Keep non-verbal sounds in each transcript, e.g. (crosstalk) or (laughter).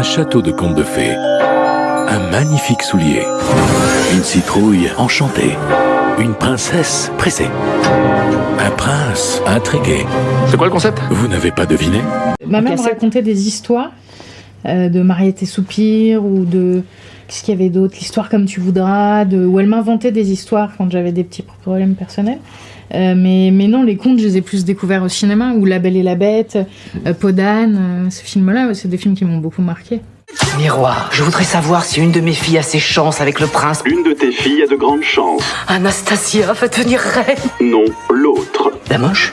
Un château de contes de fées. Un magnifique soulier. Une citrouille enchantée. Une princesse pressée. Un prince intrigué. C'est quoi le concept? Vous n'avez pas deviné? Ma mère racontait des histoires euh, de Mariette et Soupir ou de. Qu'est-ce qu'il y avait d'autre? L'histoire comme tu voudras, de... où elle m'inventait des histoires quand j'avais des petits problèmes personnels. Euh, mais, mais non, les contes, je les ai plus découverts au cinéma, ou La Belle et la Bête, euh, Podane, euh, ces films-là, ouais, c'est des films qui m'ont beaucoup marqué. Miroir, je voudrais savoir si une de mes filles a ses chances avec le prince. Une de tes filles a de grandes chances. Anastasia va devenir reine. Non, l'autre. La moche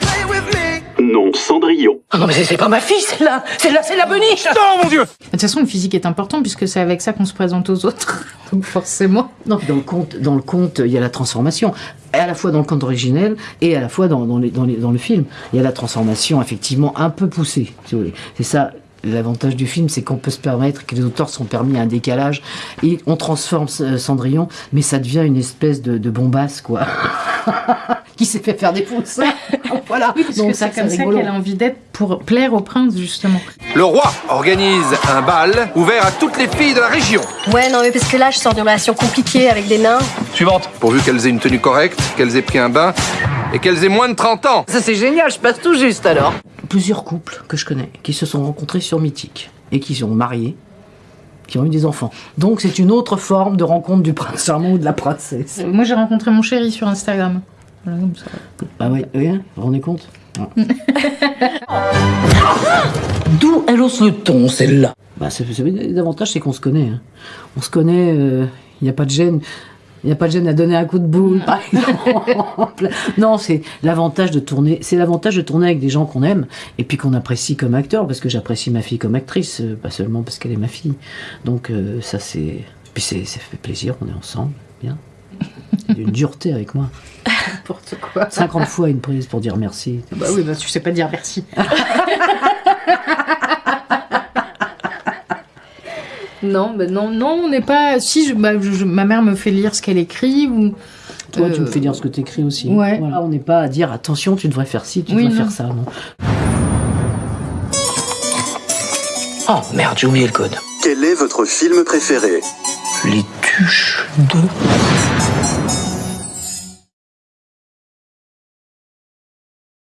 Cendrillon. Ah non mais c'est- c'est pas ma fille, celle-là Celle-là, c'est la beniche Non, mon dieu De toute façon, le physique est important puisque c'est avec ça qu'on se présente aux autres. (laughs) Donc forcément. Non, dans le conte, dans le conte, il y a la transformation, et à la fois dans le conte originel et à la fois dans, dans, les- dans, les- dans le film. Il y a la transformation effectivement un peu poussée, si vous voulez. C'est ça. L'avantage du film, c'est qu'on peut se permettre, que les auteurs sont permis un décalage, et on transforme euh, Cendrillon, mais ça devient une espèce de, de bombasse, quoi, (laughs) (laughs) qui s'est fait faire des pouces. (laughs) voilà. Oui, parce Donc que ça, c'est comme ça qu'elle a envie d'être pour plaire au prince, justement. Le roi organise un bal ouvert à toutes les filles de la région. Ouais, non, mais parce que là, je sors d'une relation compliquée avec des nains. Suivante. Pourvu qu'elles aient une tenue correcte, qu'elles aient pris un bain et qu'elles aient moins de 30 ans. Ça c'est génial, je passe tout juste alors. plusieurs couples que je connais qui se sont rencontrés sur Mythique et qui sont mariés, qui ont eu des enfants. Donc c'est une autre forme de rencontre du prince charmant ou de la princesse. Moi, j'ai rencontré mon chéri sur Instagram. Voilà, comme ça. Ah ouais, oui, hein, vous vous rendez compte (laughs) (laughs) D'où elle hausse le ton, celle-là? Bah, L'avantage, c'est qu'on se connaît. hein. On se connaît, il n'y a pas de gêne. Il n'y a pas de gêne à donner un coup de boule, par exemple. Non, c'est l'avantage de tourner. C'est l'avantage de tourner avec des gens qu'on aime et puis qu'on apprécie comme acteur, parce que j'apprécie ma fille comme actrice, euh, pas seulement parce qu'elle est ma fille. Donc euh, ça, c'est. Puis c'est, ça fait plaisir. On est ensemble, bien. Il y a une dureté avec moi. N'importe quoi. 50 fois une prise pour dire merci. Bah oui, bah tu sais pas dire merci. (laughs) non, bah non, non, on n'est pas. Si, je- bah, je- je- ma mère me fait lire ce qu'elle écrit ou. Toi, tu Euh, me fais dire ce que tu écris aussi. ouais. Voilà, on n'est pas à dire attention, tu devrais faire ci, tu Oui, devrais non. faire ça. Non. Oh merde, j'ai oublié le code. Quel est votre film préféré? Les tuches de...